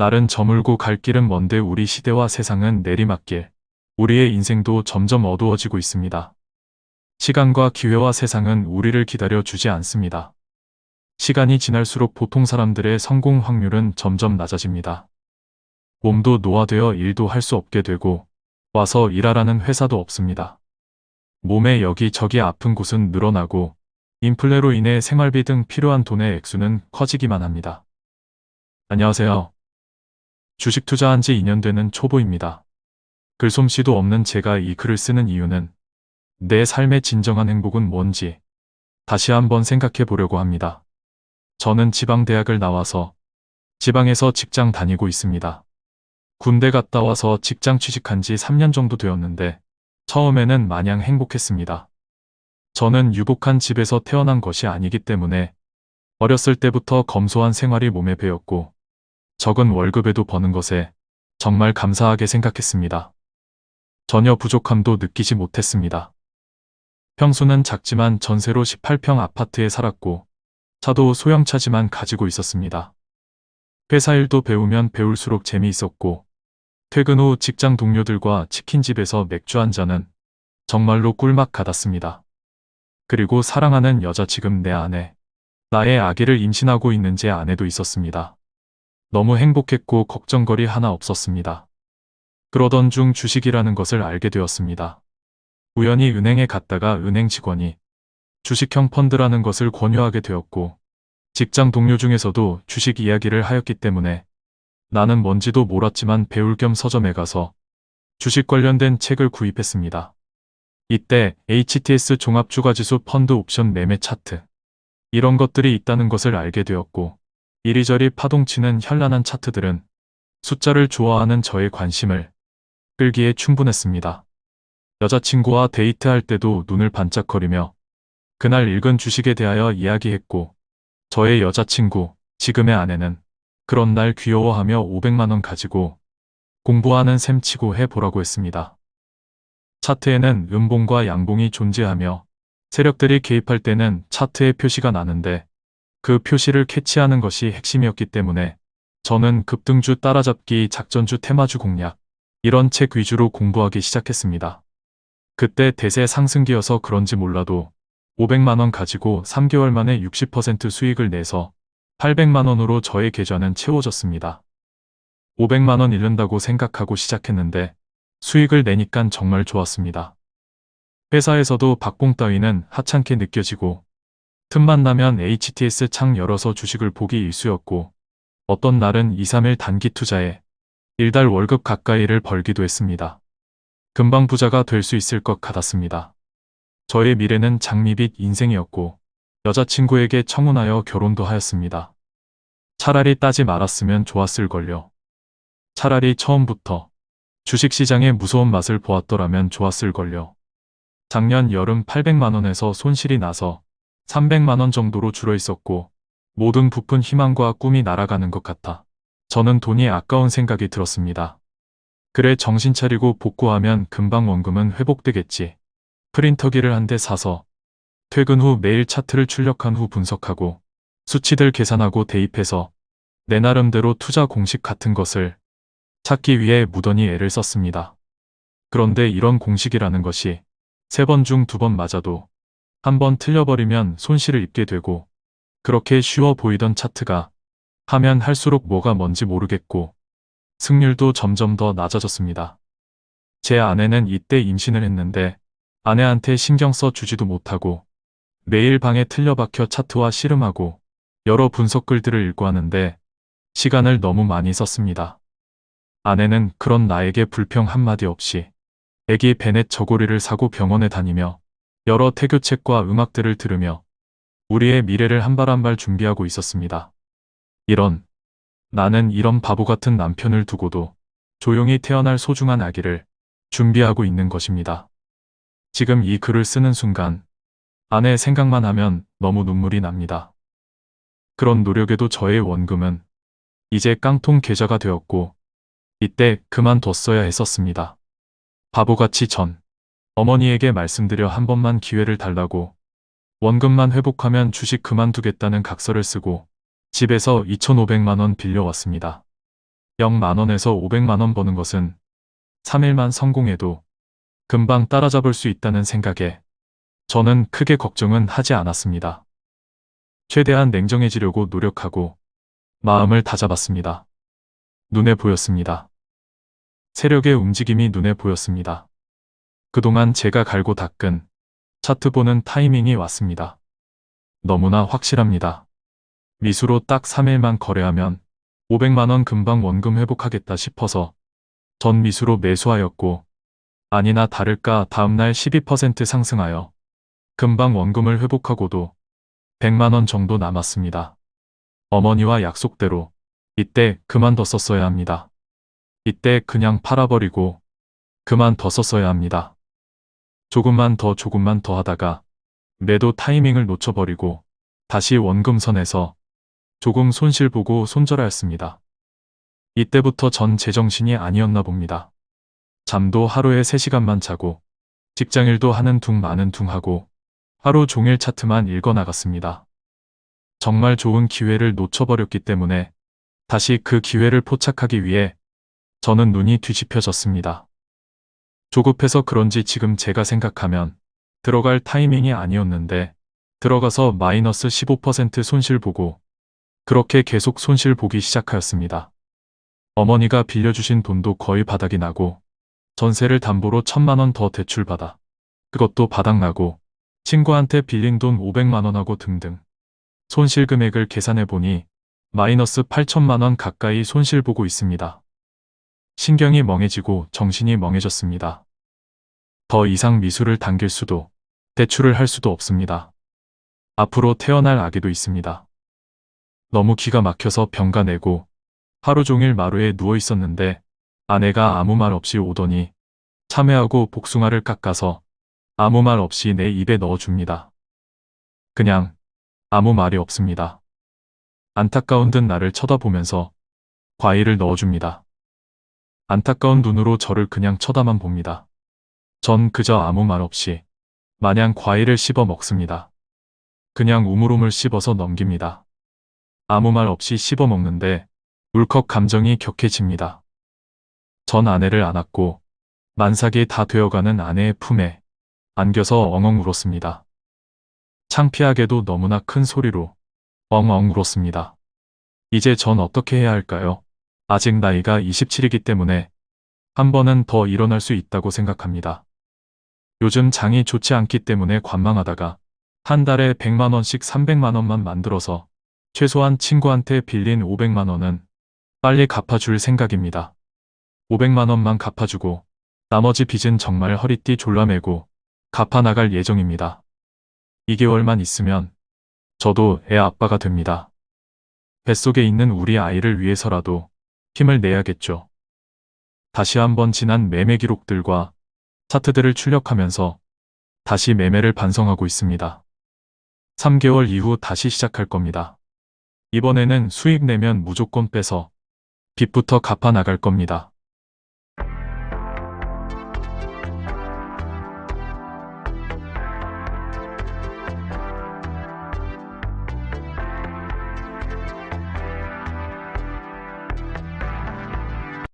날은 저물고 갈 길은 먼데 우리 시대와 세상은 내리막길. 우리의 인생도 점점 어두워지고 있습니다. 시간과 기회와 세상은 우리를 기다려 주지 않습니다. 시간이 지날수록 보통 사람들의 성공 확률은 점점 낮아집니다. 몸도 노화되어 일도 할 수 없게 되고 와서 일하라는 회사도 없습니다. 몸에 여기저기 아픈 곳은 늘어나고 인플레로 인해 생활비 등 필요한 돈의 액수는 커지기만 합니다. 안녕하세요. 주식 투자한 지 2년 되는 초보입니다. 글솜씨도 없는 제가 이 글을 쓰는 이유는 내 삶의 진정한 행복은 뭔지 다시 한번 생각해 보려고 합니다. 저는 지방대학을 나와서 지방에서 직장 다니고 있습니다. 군대 갔다 와서 직장 취직한 지 3년 정도 되었는데 처음에는 마냥 행복했습니다. 저는 유복한 집에서 태어난 것이 아니기 때문에 어렸을 때부터 검소한 생활이 몸에 배었고 적은 월급에도 버는 것에 정말 감사하게 생각했습니다. 전혀 부족함도 느끼지 못했습니다. 평수는 작지만 전세로 18평 아파트에 살았고 차도 소형차지만 가지고 있었습니다. 회사 일도 배우면 배울수록 재미있었고 퇴근 후 직장 동료들과 치킨집에서 맥주 한 잔은 정말로 꿀맛 같았습니다. 그리고 사랑하는 여자 지금 내 아내, 나의 아기를 임신하고 있는 제 아내도 있었습니다. 너무 행복했고 걱정거리 하나 없었습니다. 그러던 중 주식이라는 것을 알게 되었습니다. 우연히 은행에 갔다가 은행 직원이 주식형 펀드라는 것을 권유하게 되었고 직장 동료 중에서도 주식 이야기를 하였기 때문에 나는 뭔지도 몰랐지만 배울 겸 서점에 가서 주식 관련된 책을 구입했습니다. 이때 HTS 종합주가지수 펀드 옵션 매매 차트 이런 것들이 있다는 것을 알게 되었고 이리저리 파동치는 현란한 차트들은 숫자를 좋아하는 저의 관심을 끌기에 충분했습니다. 여자친구와 데이트할 때도 눈을 반짝거리며 그날 읽은 주식에 대하여 이야기했고 저의 여자친구, 지금의 아내는 그런 날 귀여워하며 500만원 가지고 공부하는 셈 치고 해보라고 했습니다. 차트에는 음봉과 양봉이 존재하며 세력들이 개입할 때는 차트에 표시가 나는데 그 표시를 캐치하는 것이 핵심이었기 때문에 저는 급등주 따라잡기 작전주 테마주 공략 이런 책 위주로 공부하기 시작했습니다. 그때 대세 상승기여서 그런지 몰라도 500만원 가지고 3개월 만에 60% 수익을 내서 800만원으로 저의 계좌는 채워졌습니다. 500만원 잃는다고 생각하고 시작했는데 수익을 내니깐 정말 좋았습니다. 회사에서도 박봉 따위는 하찮게 느껴지고 틈만 나면 HTS 창 열어서 주식을 보기 일쑤였고 어떤 날은 2, 3일 단기 투자에 일달 월급 가까이를 벌기도 했습니다. 금방 부자가 될 수 있을 것 같았습니다. 저의 미래는 장미빛 인생이었고 여자친구에게 청혼하여 결혼도 하였습니다. 차라리 따지 말았으면 좋았을걸요. 차라리 처음부터 주식시장의 무서운 맛을 보았더라면 좋았을걸요. 작년 여름 800만원에서 손실이 나서 300만원 정도로 줄어 있었고 모든 부푼 희망과 꿈이 날아가는 것 같아 저는 돈이 아까운 생각이 들었습니다. 그래 정신 차리고 복구하면 금방 원금은 회복되겠지. 프린터기를 한 대 사서 퇴근 후 매일 차트를 출력한 후 분석하고 수치들 계산하고 대입해서 내 나름대로 투자 공식 같은 것을 찾기 위해 무던히 애를 썼습니다. 그런데 이런 공식이라는 것이 세 번 중 두 번 맞아도 한번 틀려버리면 손실을 입게 되고 그렇게 쉬워 보이던 차트가 하면 할수록 뭐가 뭔지 모르겠고 승률도 점점 더 낮아졌습니다. 제 아내는 이때 임신을 했는데 아내한테 신경 써 주지도 못하고 매일 방에 틀려박혀 차트와 씨름하고 여러 분석 글들을 읽고 하는데 시간을 너무 많이 썼습니다. 아내는 그런 나에게 불평 한마디 없이 애기 베넷 저고리를 사고 병원에 다니며 여러 태교책과 음악들을 들으며 우리의 미래를 한 발 한 발 준비하고 있었습니다. 이런 나는 이런 바보 같은 남편을 두고도 조용히 태어날 소중한 아기를 준비하고 있는 것입니다. 지금 이 글을 쓰는 순간 아내 생각만 하면 너무 눈물이 납니다. 그런 노력에도 저의 원금은 이제 깡통 계좌가 되었고 이때 그만뒀어야 했었습니다. 바보같이 전 어머니에게 말씀드려 한 번만 기회를 달라고 원금만 회복하면 주식 그만두겠다는 각서를 쓰고 집에서 2,500만원 빌려왔습니다. 0만원에서 500만원 버는 것은 3일만 성공해도 금방 따라잡을 수 있다는 생각에 저는 크게 걱정은 하지 않았습니다. 최대한 냉정해지려고 노력하고 마음을 다잡았습니다. 눈에 보였습니다. 세력의 움직임이 눈에 보였습니다. 그동안 제가 갈고 닦은 차트 보는 타이밍이 왔습니다. 너무나 확실합니다. 미수로 딱 3일만 거래하면 500만원 금방 원금 회복하겠다 싶어서 전 미수로 매수하였고 아니나 다를까 다음날 12% 상승하여 금방 원금을 회복하고도 100만원 정도 남았습니다. 어머니와 약속대로 이때 그만뒀었어야 합니다. 이때 그냥 팔아버리고 그만 뒀었어야 합니다. 조금만 더 조금만 더 하다가 매도 타이밍을 놓쳐버리고 다시 원금선에서 조금 손실 보고 손절하였습니다. 이때부터 전 제정신이 아니었나 봅니다. 잠도 하루에 3시간만 자고 직장일도 하는 둥 마는 둥 하고 하루 종일 차트만 읽어 나갔습니다. 정말 좋은 기회를 놓쳐버렸기 때문에 다시 그 기회를 포착하기 위해 저는 눈이 뒤집혀졌습니다. 조급해서 그런지 지금 제가 생각하면 들어갈 타이밍이 아니었는데 들어가서 마이너스 15% 손실 보고 그렇게 계속 손실 보기 시작하였습니다. 어머니가 빌려주신 돈도 거의 바닥이 나고 전세를 담보로 천만원 더 대출받아 그것도 바닥나고 친구한테 빌린 돈 500만원하고 등등 손실 금액을 계산해 보니 마이너스 8천만원 가까이 손실 보고 있습니다. 신경이 멍해지고 정신이 멍해졌습니다. 더 이상 미술을 당길 수도 대출을 할 수도 없습니다. 앞으로 태어날 아기도 있습니다. 너무 기가 막혀서 병가 내고 하루 종일 마루에 누워 있었는데 아내가 아무 말 없이 오더니 참외하고 복숭아를 깎아서 아무 말 없이 내 입에 넣어줍니다. 그냥 아무 말이 없습니다. 안타까운 듯 나를 쳐다보면서 과일을 넣어줍니다. 안타까운 눈으로 저를 그냥 쳐다만 봅니다. 전 그저 아무 말 없이 마냥 과일을 씹어 먹습니다. 그냥 우물우물 씹어서 넘깁니다. 아무 말 없이 씹어 먹는데 울컥 감정이 격해집니다. 전 아내를 안았고 만삭이 다 되어가는 아내의 품에 안겨서 엉엉 울었습니다. 창피하게도 너무나 큰 소리로 엉엉 울었습니다. 이제 전 어떻게 해야 할까요? 아직 나이가 27이기 때문에 한 번은 더 일어날 수 있다고 생각합니다. 요즘 장이 좋지 않기 때문에 관망하다가 한 달에 100만원씩 300만원만 만들어서 최소한 친구한테 빌린 500만원은 빨리 갚아줄 생각입니다. 500만원만 갚아주고 나머지 빚은 정말 허리띠 졸라매고 갚아나갈 예정입니다. 2개월만 있으면 저도 애 아빠가 됩니다. 뱃속에 있는 우리 아이를 위해서라도 힘을 내야겠죠. 다시 한번 지난 매매 기록들과 차트들을 출력하면서 다시 매매를 반성하고 있습니다. 3개월 이후 다시 시작할 겁니다. 이번에는 수익 내면 무조건 빼서 빚부터 갚아 나갈 겁니다.